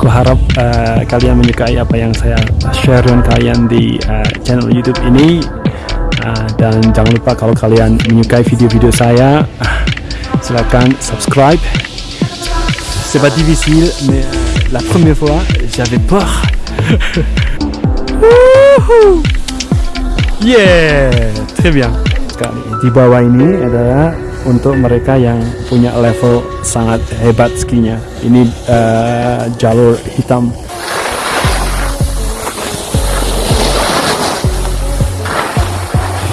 Aku harap uh, kalian menyukai apa yang saya share dengan kalian di uh, channel YouTube ini. Uh, dan jangan lupa kalau kalian menyukai video-video saya, uh, silakan subscribe. C'est pas difficile, mais la première fois, j'avais peur. yeah, très bien. Di bawah ini adalah untuk mereka yang punya level sangat hebat skinya. Ini uh, jalur hitam.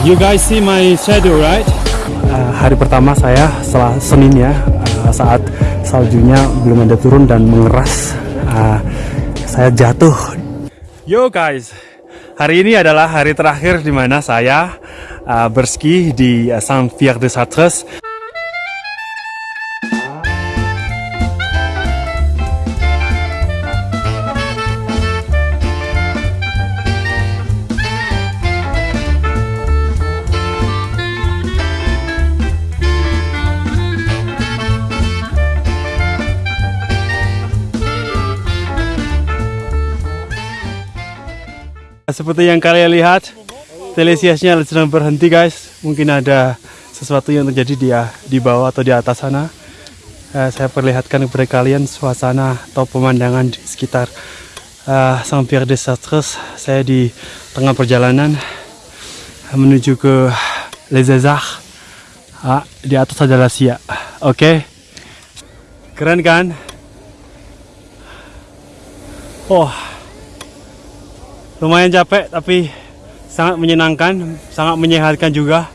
You guys see my shadow, right? Uh, hari pertama saya setelah Senin ya, uh, saat saljunya belum ada turun dan mengeras, uh, saya jatuh. Yo guys, hari ini adalah hari terakhir di mana saya uh, berski di uh, Saint-Pierre Seperti yang kalian lihat, telesiasnya sedang berhenti guys. Mungkin ada sesuatu yang terjadi di di bawah atau di atas sana. Uh, saya perlihatkan kepada kalian suasana atau pemandangan di sekitar uh, Saint-Pierre des Chartres. Saya di tengah perjalanan menuju ke Les. Ah, di atas adalah Sia. Oke. Okay. Keren kan? Oh, lumayan capek tapi sangat menyenangkan sangat menyehatkan juga.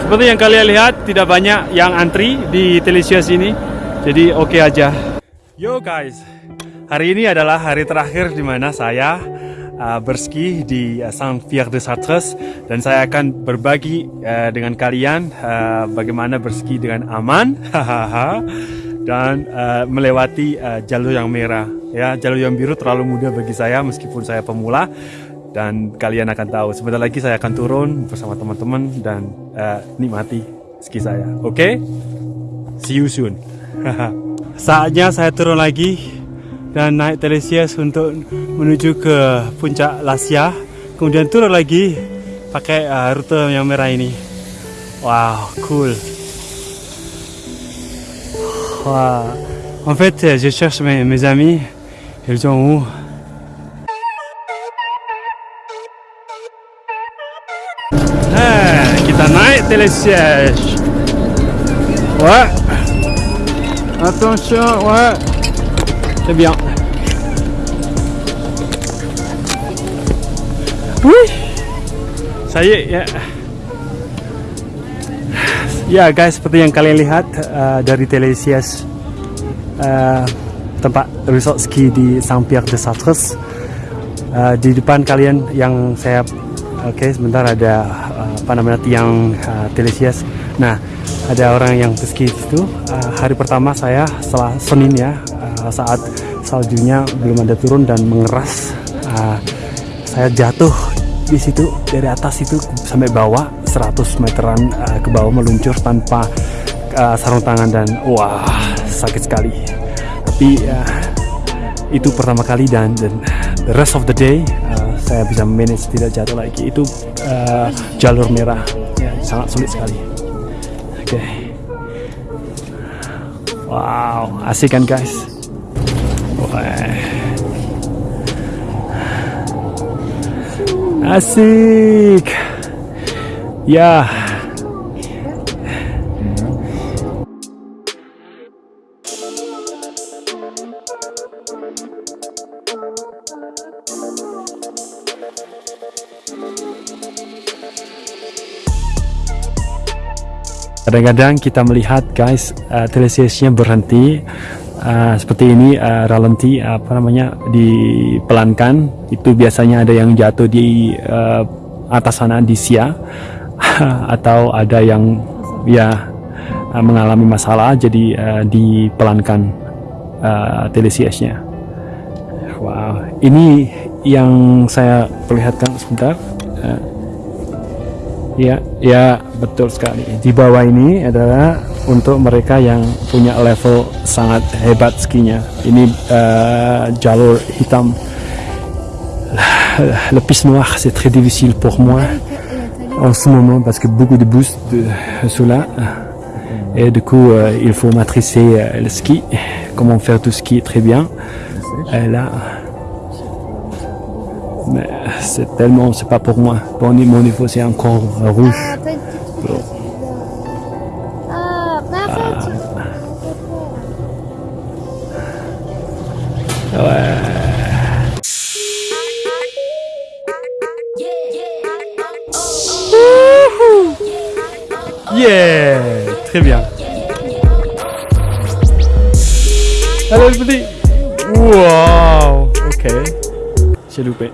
Seperti yang kalian lihat tidak banyak yang antri di Telesius ini jadi oke okay aja. Yo guys Hari ini adalah hari terakhir di mana saya uh, berski di uh, Saint-Pierre de Chartres dan saya akan berbagi uh, dengan kalian uh, bagaimana berski dengan aman dan uh, melewati uh, jalur yang merah. Ya, jalur yang biru terlalu mudah bagi saya meskipun saya pemula dan kalian akan tahu sebentar lagi saya akan turun bersama teman-teman dan uh, nikmati ski saya. Oke? Okay? See you soon. Saatnya saya turun lagi dan naik Telesias untuk menuju ke puncak Lasia. Kemudian turun lagi pakai uh, rute yang merah ini. Wow cool. Wow. en fait je cherche mes, mes amis. Ils sont où? Hey, kita naik Telesias ouais. Attention ouais C'est bien. Wih. Saya ya. Ya guys, seperti yang kalian lihat uh, dari Telesias uh, tempat resort ski di Saint-Pierre de Chartres. Uh, di depan kalian yang saya oke okay, sebentar ada uh, apa namanya tiang uh, Telesias. Nah, ada orang yang ski itu uh, hari pertama saya setelah Senin ya saat saljunya belum ada turun dan mengeras. Uh, saya jatuh di situ dari atas itu sampai bawah 100 meteran uh, ke bawah meluncur tanpa uh, sarung tangan dan wah sakit sekali. Tapi uh, itu pertama kali dan, dan the rest of the day uh, saya bisa manage tidak jatuh lagi. Itu uh, jalur merah. Ya, sangat sulit sekali. Oke. Okay. wow asik kan guys Asik. Ya. Kadang-kadang kita melihat guys uh, berhenti uh, seperti ini uh, ralenti apa namanya dipelankan itu biasanya ada yang jatuh di uh, atas sana di sia atau ada yang ya uh, mengalami masalah jadi uh, dipelankan uh. Wow, ini yang saya perlihatkan sebentar. Uh, ya, ya betul sekali. Di bawah ini adalah untuk. Le piste noire, c'est très difficile pour moi en ce moment parce que beaucoup de boosts de, là. Et du coup, euh, il faut maîtriser euh, le ski, comment faire tout ski très bien. Et c'est tellement, c'est pas pour moi. Bon, mon niveau, c'est encore rouge. Yeah, très bien. Allez, le petit. Wow, ok. J'ai loupé.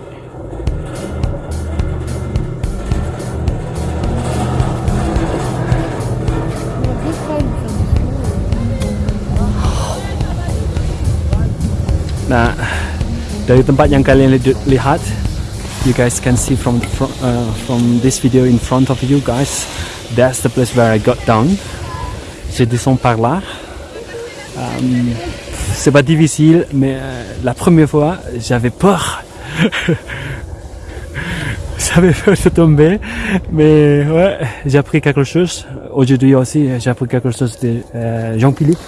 Nah, dari tempat yang kalian li- lihat, you guys can see from from, uh, from this video in front of you guys, that's the place where I got down. Je descends par là. Um, c'est pas difficile, mais euh, la première fois, j'avais peur. j'avais peur de tomber, mais ouais, j'ai appris quelque chose. Aujourd'hui aussi, j'ai appris quelque chose de euh, Jean-Philippe.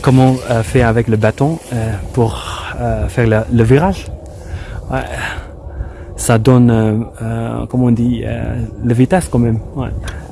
Comment euh, faire avec le bâton euh, pour euh, faire le virage. Ça donne, euh, euh, comment on dit, euh, la vitesse quand même.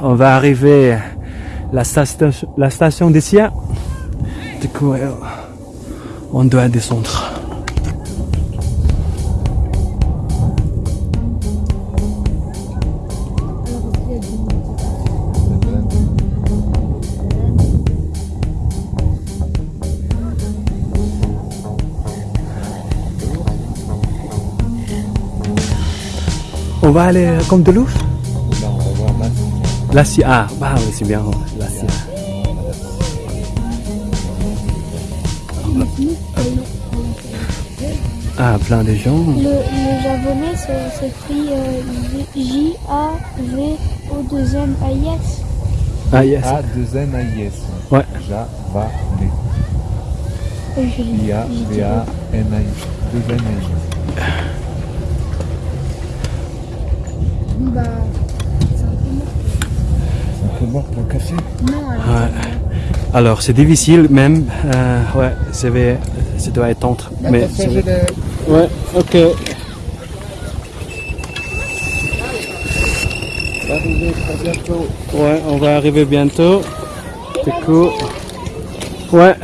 on va arriver à la station, la station des Siens. Du coup, euh, on doit descendre. On va aller comme de l'ouf la CIA. Waouh, ah, bah, c'est bien. Hein, La CIA. Ah, plein de gens. Le, le japonais s'écrit euh, J-A-V-O-2-M-A-I-S. Ah, yes. A-2-N-A-I-S. Ouais. Javanais. J-A-V-A-N-A-I-S. 2 a i c'est café. Non, alors. Ouais. Alors, c'est difficile même. Euh, ouais, ça, va, ça doit être entre. Mais c'est- Ouais, ok. Ouais, on va arriver bientôt. Du coup, ouais.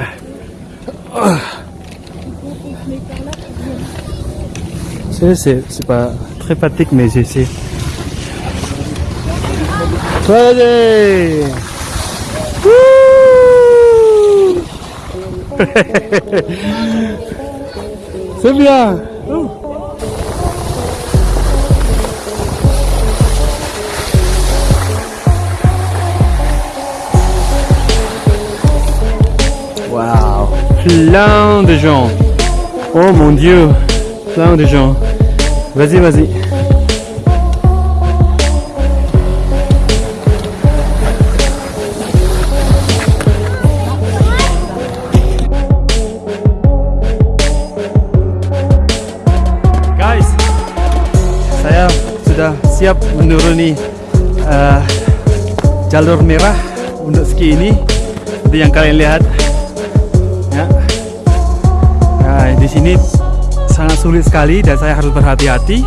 C'est, c'est, c'est pas très pratique, mais j'essaie. Allez. C'est bien. Waouh Plein de gens. Oh mon dieu. Plein de gens. Vas-y, vas-y sudah siap menuruni eh, jalur merah untuk ski ini. Seperti yang kalian lihat. Ya. Nah, di sini sangat sulit sekali dan saya harus berhati-hati.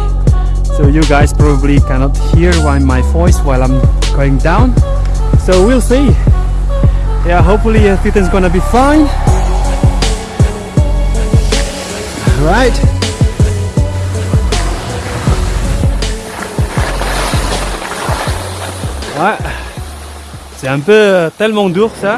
So you guys probably cannot hear why my voice while I'm going down. So we'll see. Yeah hopefully everything's gonna be fine un peu tellement dur ça.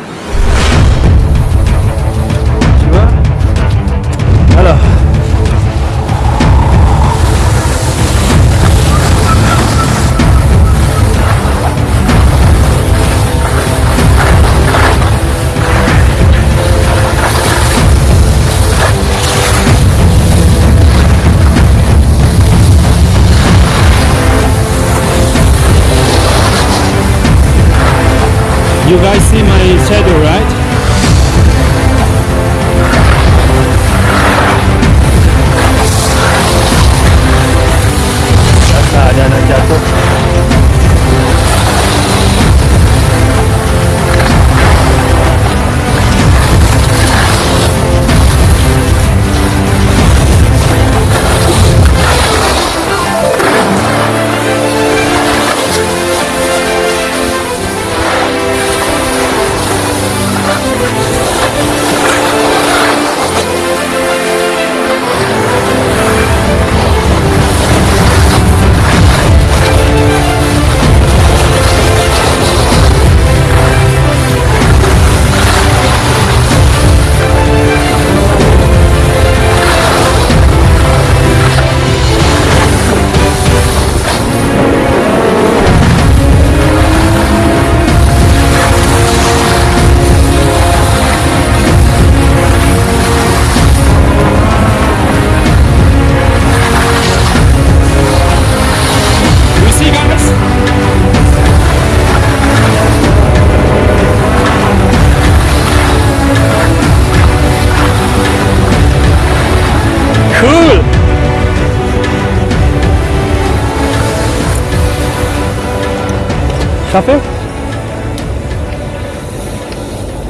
Capek?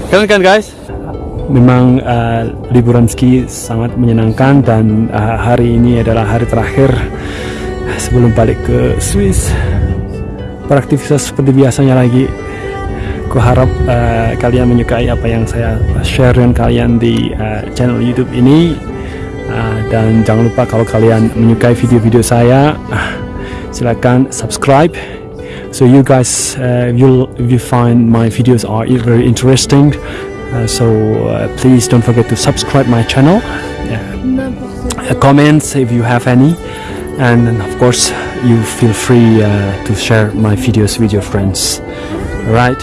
Keren kan guys? Memang uh, liburan ski sangat menyenangkan dan uh, hari ini adalah hari terakhir sebelum balik ke Swiss. Beraktivitas seperti biasanya lagi. Kuharap uh, kalian menyukai apa yang saya share dengan kalian di uh, channel YouTube ini. Uh, dan jangan lupa kalau kalian menyukai video-video saya, uh, silakan subscribe. So you guys, uh, you'll if you find my videos are very interesting. Uh, so uh, please don't forget to subscribe my channel. Yeah uh, comments if you have any and of course you feel free uh, to share my videos with your friends right